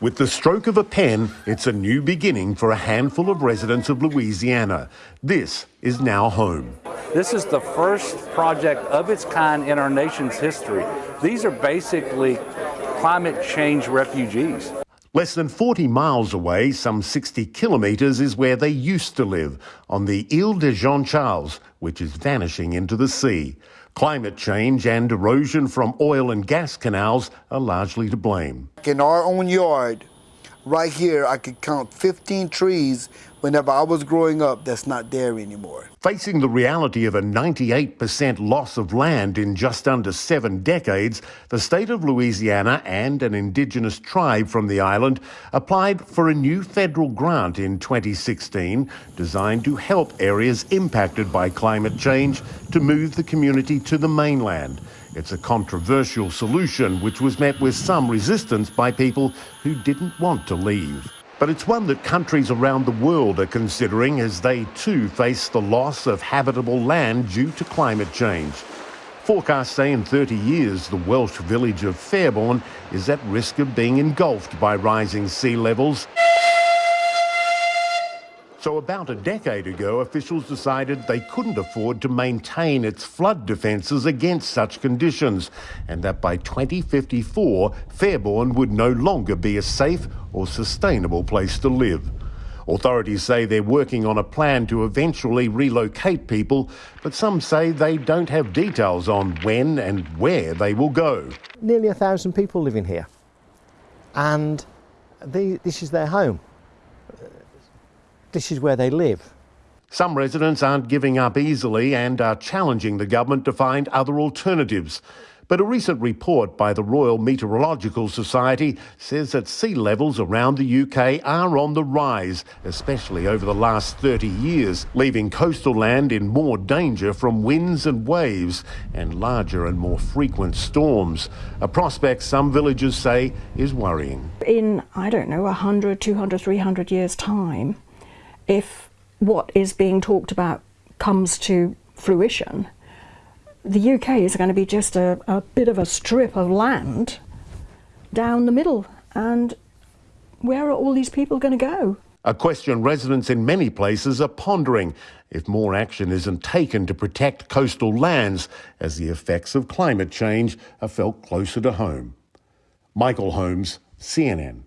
With the stroke of a pen, it's a new beginning for a handful of residents of Louisiana. This is now home. This is the first project of its kind in our nation's history. These are basically climate change refugees. Less than 40 miles away, some 60 kilometres, is where they used to live, on the Ile de Jean Charles, which is vanishing into the sea. Climate change and erosion from oil and gas canals are largely to blame. In our own yard, right here, I could count 15 trees whenever I was growing up that's not there anymore. Facing the reality of a 98% loss of land in just under seven decades, the state of Louisiana and an indigenous tribe from the island applied for a new federal grant in 2016 designed to help areas impacted by climate change to move the community to the mainland. It's a controversial solution which was met with some resistance by people who didn't want to leave. But it's one that countries around the world are considering as they too face the loss of habitable land due to climate change. Forecasts say in 30 years the Welsh village of Fairbourne is at risk of being engulfed by rising sea levels. So about a decade ago, officials decided they couldn't afford to maintain its flood defences against such conditions, and that by 2054, Fairbourne would no longer be a safe or sustainable place to live. Authorities say they're working on a plan to eventually relocate people, but some say they don't have details on when and where they will go. Nearly a thousand people living here, and they, this is their home this is where they live. Some residents aren't giving up easily and are challenging the government to find other alternatives. But a recent report by the Royal Meteorological Society says that sea levels around the UK are on the rise, especially over the last 30 years, leaving coastal land in more danger from winds and waves and larger and more frequent storms. A prospect some villagers say is worrying. In, I don't know, 100, 200, 300 years' time, if what is being talked about comes to fruition, the UK is going to be just a, a bit of a strip of land down the middle. And where are all these people going to go? A question residents in many places are pondering if more action isn't taken to protect coastal lands as the effects of climate change are felt closer to home. Michael Holmes, CNN.